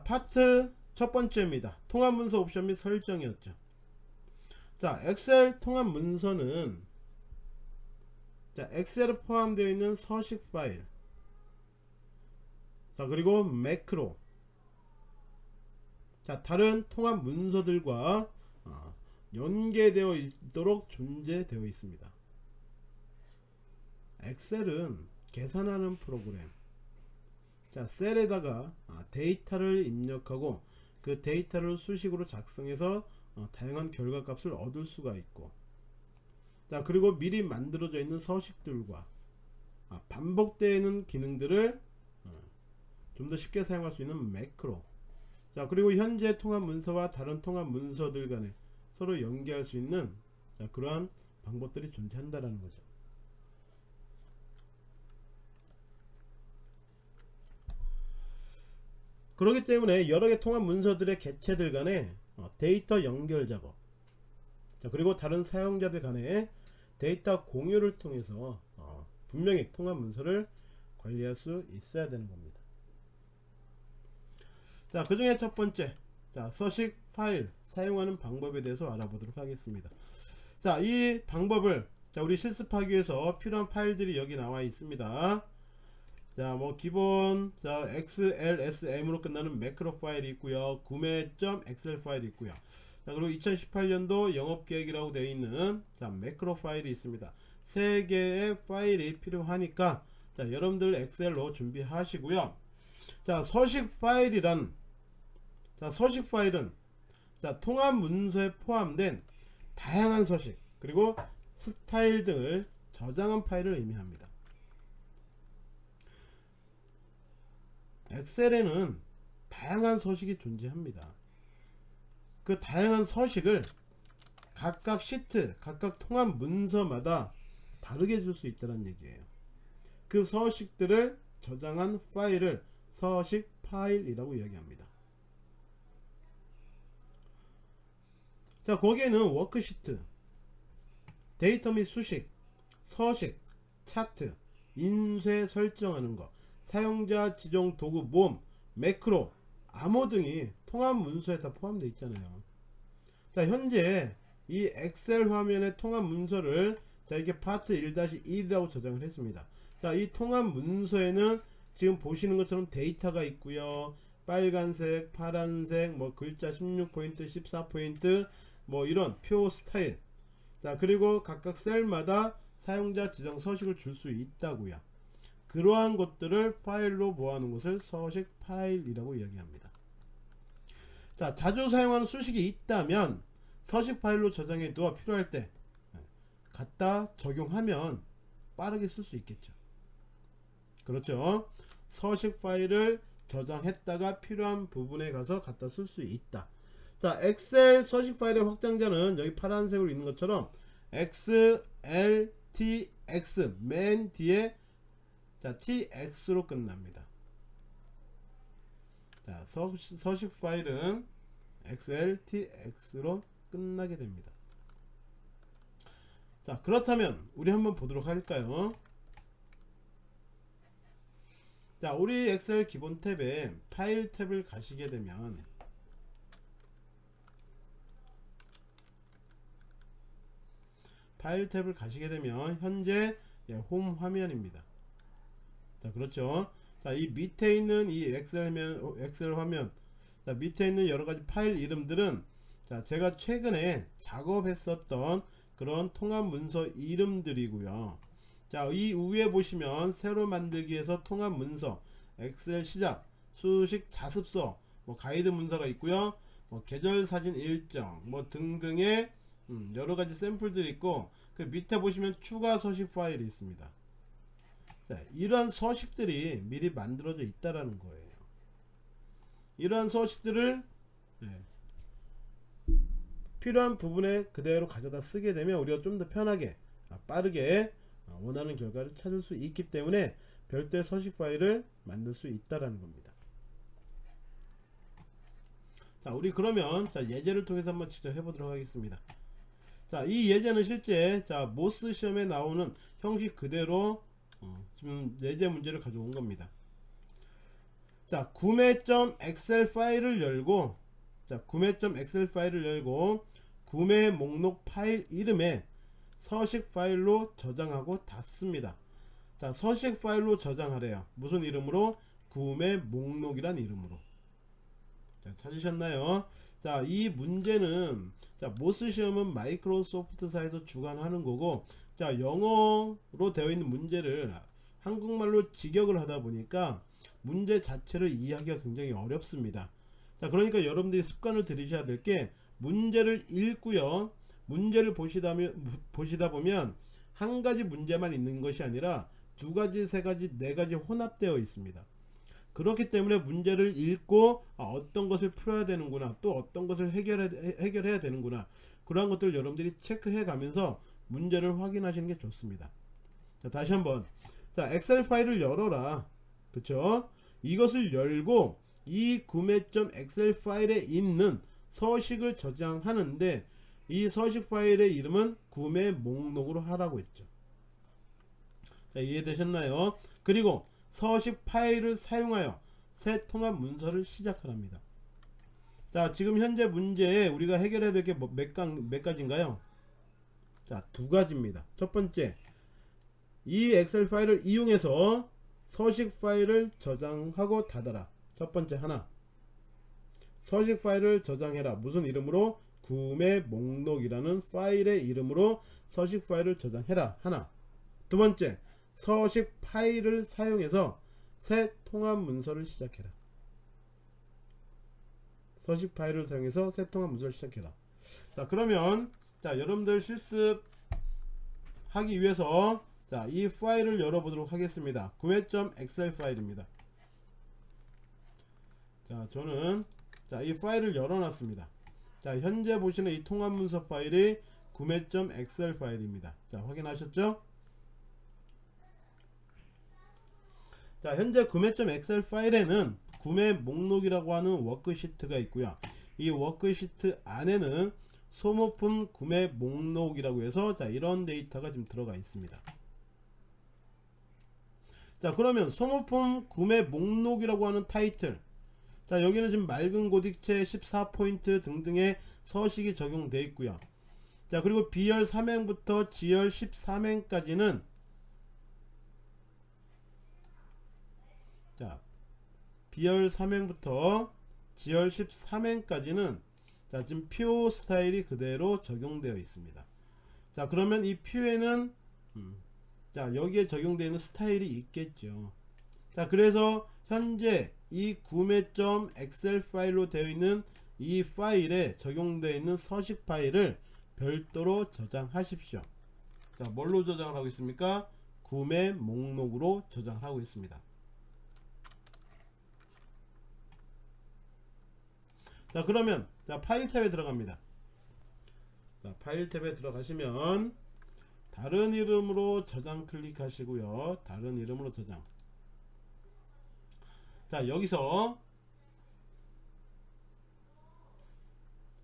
자 파트 첫 번째입니다. 통합 문서 옵션 및 설정이었죠. 자 엑셀 통합 문서는 자 엑셀에 포함되어 있는 서식 파일. 자 그리고 매크로. 자 다른 통합 문서들과 어, 연계되어 있도록 존재되어 있습니다. 엑셀은 계산하는 프로그램 자 셀에다가 아, 데이터를 입력하고 그 데이터를 수식으로 작성해서 어, 다양한 결과값을 얻을 수가 있고. 자 그리고 미리 만들어져 있는 서식들과 아, 반복되는 기능들을 어, 좀더 쉽게 사용할 수 있는 매크로. 자 그리고 현재 통합 문서와 다른 통합 문서들 간에 서로 연계할 수 있는 자, 그러한 방법들이 존재한다라는 거죠 그렇기 때문에 여러 개 통합 문서들의 개체들 간에 어, 데이터 연결 작업. 자 그리고 다른 사용자들 간에 데이터 공유를 통해서 어, 분명히 통합 문서를 관리할 수 있어야 되는 겁니다. 자 그 중에 첫 번째. 자 서식 파일 사용하는 방법에 대해서 알아보도록 하겠습니다. 자 이 방법을 자 우리 실습하기 위해서 필요한 파일들이 여기 나와 있습니다 자, 뭐 기본 자 XLSM으로 끝나는 매크로 파일이 있고요. 구매.점 엑셀 파일이 있고요. 자, 그리고 2018년도 영업 계획이라고 되어 있는 자, 매크로 파일이 있습니다. 세 개의 파일이 필요하니까 자, 여러분들 엑셀로 준비하시고요. 자, 서식 파일이란 자, 서식 파일은 자, 통합 문서에 포함된 다양한 서식 그리고 스타일 등을 저장한 파일을 의미합니다. 엑셀에는 다양한 서식이 존재합니다. 그 다양한 서식을 각각 시트, 각각 통합 문서마다 다르게 줄 수 있다는 얘기예요. 그 서식들을 저장한 파일을 서식 파일이라고 이야기합니다. 자, 거기에는 워크시트, 데이터 및 수식, 서식, 차트, 인쇄 설정하는 것, 사용자 지정 도구 모음, 매크로, 암호 등이 통합 문서에 다 포함되어 있잖아요. 자 현재 이 엑셀 화면의 통합 문서를 자 이게 파트 1-1이라고 저장을 했습니다. 자 이 통합 문서에는 지금 보시는 것처럼 데이터가 있고요. 빨간색, 파란색, 뭐 글자 16포인트, 14포인트, 뭐 이런 표 스타일. 자 그리고 각각 셀마다 사용자 지정 서식을 줄 수 있다고요. 그러한 것들을 파일로 모아놓은 것을 서식 파일이라고 이야기합니다. 자, 자주 사용하는 수식이 있다면 서식 파일로 저장해 두어 필요할 때 갖다 적용하면 빠르게 쓸 수 있겠죠. 그렇죠. 서식 파일을 저장했다가 필요한 부분에 가서 갖다 쓸 수 있다. 자, 엑셀 서식 파일의 확장자는 여기 파란색으로 있는 것처럼 XLTX 맨 뒤에 자 tx로 끝납니다. 자 서, 서식 파일은 xltx로 끝나게 됩니다. 자 그렇다면 우리 한번 보도록 할까요? 자 우리 엑셀 기본 탭에 파일 탭을 가시게 되면 파일 탭을 가시게 되면 현재 예, 홈 화면입니다 자 그렇죠? 자 이 밑에 있는 이 엑셀 화면 어, 엑셀 화면. 자 밑에 있는 여러가지 파일 이름들은 자 제가 최근에 작업했었던 그런 통합 문서 이름들이고요. 자 이 위에 보시면 새로 만들기에서 통합 문서 엑셀 시작 수식 자습서 뭐 가이드 문서가 있고요. 뭐 계절 사진 일정 뭐 등등의 음, 여러가지 샘플들이 있고 그 밑에 보시면 추가 서식 파일이 있습니다 자, 이러한 서식들이 미리 만들어져 있다라는 거예요. 이러한 서식들을 네, 필요한 부분에 그대로 가져다 쓰게 되면 우리가 좀 더 편하게 아, 빠르게 아, 원하는 결과를 찾을 수 있기 때문에 별도의 서식 파일을 만들 수 있다라는 겁니다. 자, 우리 그러면 자, 예제를 통해서 한번 직접 해보도록 하겠습니다. 자, 이 예제는 실제 자, 모스 시험에 나오는 형식 그대로 어, 지금 예제 문제를 가져온 겁니다. 자 구매.엑셀 파일을 열고 자 구매.엑셀 파일을 열고 구매 목록 파일 이름에 서식 파일로 저장하고 닫습니다. 자 서식 파일로 저장하래요. 무슨 이름으로? 구매 목록이란 이름으로. 자 찾으셨나요? 자 이 문제는 자 MOS 시험은 마이크로소프트사에서 주관하는 거고 자 영어로 되어 있는 문제를 한국말로 직역을 하다 보니까 문제 자체를 이해하기가 굉장히 어렵습니다. 자 그러니까 여러분들이 습관을 들이셔야 될 게 문제를 읽고요. 문제를 보시다, 보시다 보면 한 가지 문제만 있는 것이 아니라 두 가지 세 가지 네 가지 혼합되어 있습니다. 그렇기 때문에 문제를 읽고 아, 어떤 것을 풀어야 되는구나 또 어떤 것을 해결해, 해결해야 되는구나 그러한 것들을 여러분들이 체크해 가면서 문제를 확인하시는 게 좋습니다. 자 다시 한번. 자 엑셀 파일을 열어라. 그쵸? 이것을 열고 이 구매점 엑셀 파일에 있는 서식을 저장하는데 이 서식 파일의 이름은 구매 목록으로 하라고 했죠. 자 이해되셨나요? 그리고 서식 파일을 사용하여 새 통합 문서를 시작하랍니다. 자 지금 현재 문제에 우리가 해결해야 될 게몇 뭐몇 가지인가요 자 두 가지입니다. 첫 번째 이 엑셀 파일을 이용해서 서식 파일을 저장하고 닫아라. 첫 번째 하나. 서식 파일을 저장해라. 무슨 이름으로? 구매 목록이라는 파일의 이름으로 서식 파일을 저장해라. 하나. 두 번째 서식 파일을 사용해서 새 통합 문서를 시작해라. 서식 파일을 사용해서 새 통합 문서를 시작해라. 자 그러면 자 여러분들 실습 하기 위해서 자, 이 파일을 열어보도록 하겠습니다. 구매점 엑셀 파일입니다. 자, 저는 자, 이 파일을 열어놨습니다. 자, 현재 보시는 이 통합 문서 파일이 구매점 엑셀 파일입니다. 자, 확인하셨죠? 자, 현재 구매점 엑셀 파일에는 구매 목록이라고 하는 워크시트가 있고요. 이 워크시트 안에는 소모품 구매 목록이라고 해서 자, 이런 데이터가 지금 들어가 있습니다. 자 그러면 소모품 구매 목록이라고 하는 타이틀 자 여기는 지금 맑은 고딕체 14포인트 등등의 서식이 적용되어 있고요 자 그리고 B열 3행부터 G열 13행까지는 자 B열 3행부터 G열 13행까지는 자 지금 표 스타일이 그대로 적용되어 있습니다. 자 그러면 이 표에는 음, 자 여기에 적용되는 스타일이 있겠죠. 자 그래서 현재 이 구매점 엑셀 파일로 되어 있는 이 파일에 적용되어 있는 서식 파일을 별도로 저장하십시오. 자 뭘로 저장을 하고 있습니까? 구매 목록으로 저장하고 있습니다 자 그러면 자 파일 탭에 들어갑니다. 자 파일 탭에 들어가시면 다른 이름으로 저장 클릭하시고요. 다른 이름으로 저장. 자 여기서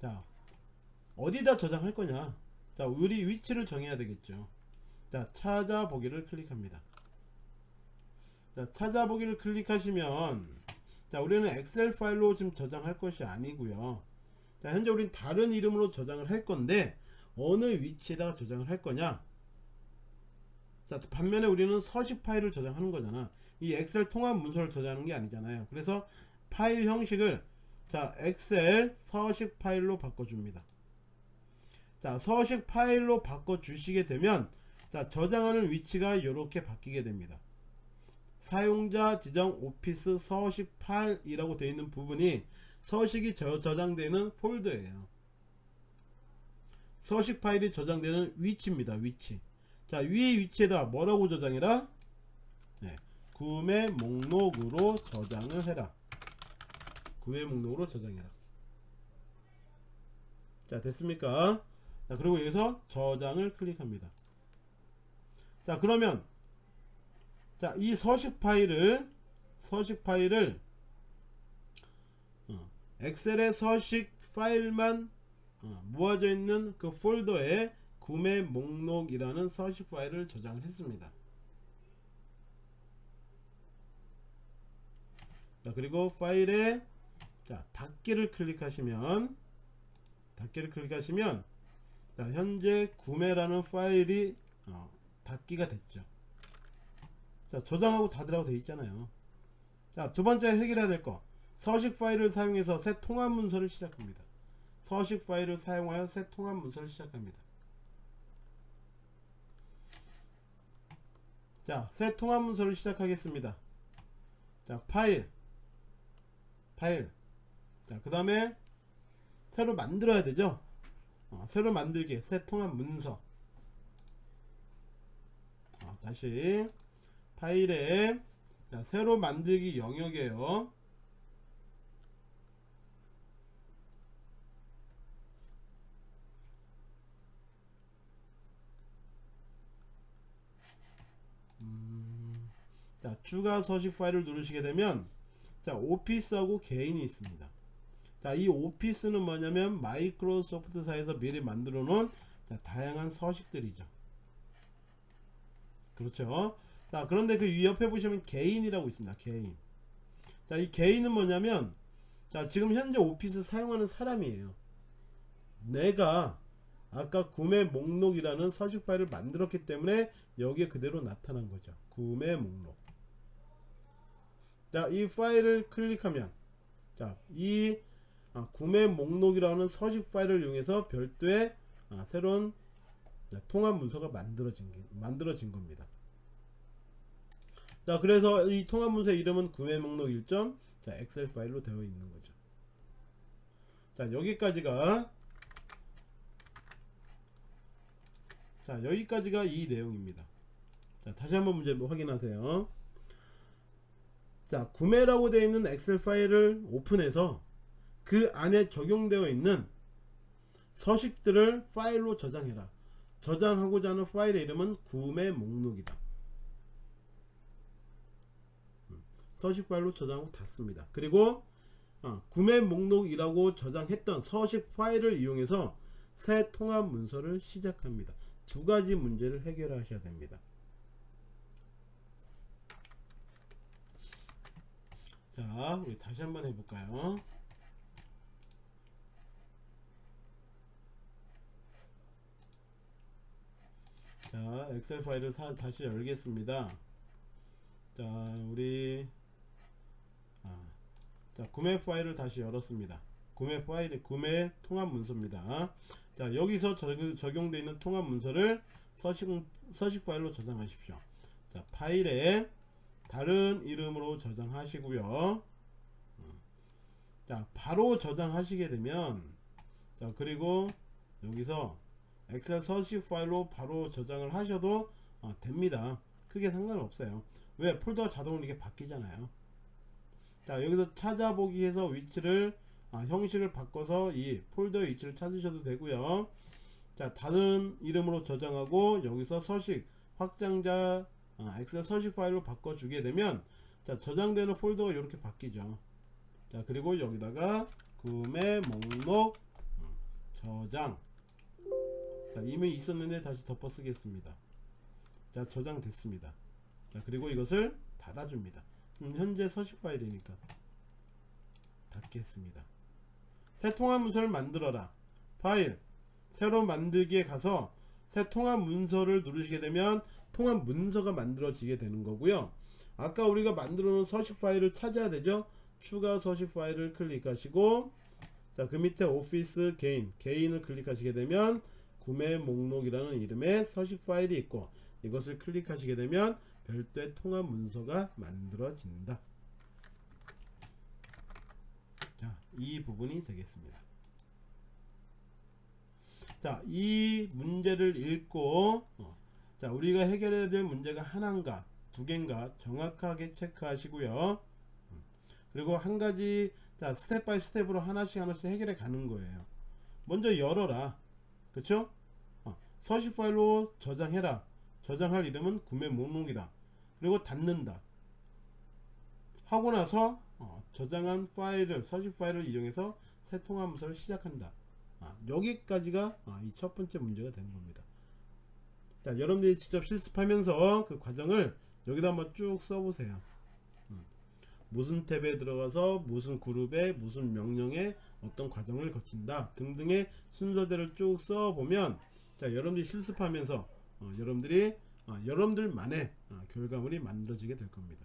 자 어디다 저장할 거냐? 자 우리 위치를 정해야 되겠죠. 자 찾아보기를 클릭합니다. 자 찾아보기를 클릭하시면 자 우리는 엑셀 파일로 지금 저장할 것이 아니고요. 자 현재 우리는 다른 이름으로 저장을 할 건데 어느 위치에다가 저장을 할 거냐? 자 반면에 우리는 서식 파일을 저장하는 거잖아. 이 엑셀 통합 문서를 저장하는 게 아니잖아요. 그래서 파일 형식을 자 엑셀 서식 파일로 바꿔줍니다. 자 서식 파일로 바꿔 주시게 되면 자 저장하는 위치가 이렇게 바뀌게 됩니다 사용자 지정 오피스 서식 파일 이라고 되어 있는 부분이 서식이 저, 저장되는 폴더예요. 서식 파일이 저장되는 위치입니다 위치. 자 위의 위치에다 뭐라고 저장해라? 네, 구매 목록으로 저장을 해라. 구매 목록으로 저장해라. 자 됐습니까? 자 그리고 여기서 저장을 클릭합니다. 자 그러면 자 이 서식 파일을 서식 파일을 어, 엑셀의 서식 파일만 어, 모아져 있는 그 폴더에 구매 목록이라는 서식 파일을 저장을 했습니다. 자 그리고 파일에 자 닫기를 클릭하시면 닫기를 클릭하시면 자 현재 구매라는 파일이 어, 닫기가 됐죠 자 저장하고 닫으라고 되어 있잖아요 자 두번째 해결해야 될 거 서식 파일을 사용해서 새 통합 문서를 시작합니다 서식 파일을 사용하여 새 통합 문서를 시작합니다 자, 새 통합 문서를 시작하겠습니다. 자, 파일. 파일. 자, 그 다음에 새로 만들어야 되죠? 어, 새로 만들기. 새 통합 문서. 어, 다시. 파일에 자, 새로 만들기 영역이에요. 자 추가 서식 파일을 누르시게 되면 자 오피스하고 개인이 있습니다. 자이 오피스는 뭐냐면 마이크로소프트사에서 미리 만들어 놓은 자, 다양한 서식들이죠. 그렇죠 자 그런데 그 옆에 보시면 개인이라고 있습니다. 개인. 자 이 개인은 뭐냐면 자 지금 현재 오피스 사용하는 사람이에요. 내가 아까 구매 목록이라는 서식 파일을 만들었기 때문에 여기에 그대로 나타난 거죠. 구매 목록. 자, 이 파일을 클릭하면 자, 이 아, 구매 목록이라는 서식 파일을 이용해서 별도의 아, 새로운 자, 통합 문서가 만들어진 게, 만들어진 겁니다. 자, 그래서 이 통합 문서의 이름은 구매 목록 1점 자, 엑셀 파일로 되어 있는 거죠. 자, 여기까지가 자, 여기까지가 이 내용입니다. 자, 다시 한번 문제 확인하세요. 자 구매라고 되어 있는 엑셀 파일을 오픈해서 그 안에 적용되어 있는 서식들을 파일로 저장해라 저장하고자 하는 파일의 이름은 구매 목록이다 음, 서식 파일로 저장하고 닫습니다. 그리고 어, 구매 목록이라고 저장했던 서식 파일을 이용해서 새 통합 문서를 시작합니다. 두 가지 문제를 해결하셔야 됩니다. 자 우리 다시 한번 해볼까요? 자 엑셀 파일을 사, 다시 열겠습니다. 자 우리 아, 자 구매 파일을 다시 열었습니다. 구매 파일 구매 통합 문서입니다. 자 여기서 적용 되어 있는 통합 문서를 서식, 서식 파일로 저장하십시오. 자 파일에 다른 이름으로 저장하시고요. 음. 자 바로 저장하시게 되면 자 그리고 여기서 엑셀 서식 파일로 바로 저장을 하셔도 어, 됩니다. 크게 상관없어요. 왜? 폴더가 자동으로 이렇게 바뀌잖아요 자 여기서 찾아보기 해서 위치를 아, 형식을 바꿔서 이 폴더의 위치를 찾으셔도 되고요. 자 다른 이름으로 저장하고 여기서 서식 확장자 어, 엑셀 서식 파일로 바꿔 주게 되면 자 저장되는 폴더가 이렇게 바뀌죠. 자 그리고 여기다가 구매 목록 음, 저장. 자 이미 있었는데 다시 덮어 쓰겠습니다. 자 저장됐습니다. 자 그리고 이것을 닫아 줍니다 음, 현재 서식 파일이니까. 닫겠습니다. 새 통합 문서를 만들어라. 파일. 새로 만들기에 가서 새 통합 문서를 누르시게 되면 통합 문서가 만들어지게 되는 거고요. 아까 우리가 만들어 놓은 서식 파일을 찾아야 되죠? 추가 서식 파일을 클릭하시고 자 그 밑에 오피스 개인 개인을 클릭하시게 되면 구매 목록이라는 이름의 서식 파일이 있고 이것을 클릭하시게 되면 별도의 통합 문서가 만들어진다. 자이 부분이 되겠습니다. 자이 문제를 읽고 어, 자 우리가 해결해야 될 문제가 하나인가 두 개인가 정확하게 체크하시고요. 음. 그리고 한 가지 자 step by step으로 하나씩 하나씩 해결해 가는 거예요. 먼저 열어라. 그쵸? 어, 서식 파일로 저장해라. 저장할 이름은 구매 목록이다 그리고 닫는다. 하고 나서 어, 저장한 파일을 서식 파일을 이용해서 새 통화문서를 시작한다. 아, 여기까지가 아, 이첫 번째 문제가 되는 겁니다. 자 여러분들이 직접 실습하면서 그 과정을 여기다 한번 쭉 써보세요. 음. 무슨 탭에 들어가서 무슨 그룹에 무슨 명령에 어떤 과정을 거친다 등등의 순서대로 쭉 써보면 자 여러분들이 실습하면서 어, 여러분들이 어, 여러분들만의 어, 결과물이 만들어지게 될 겁니다.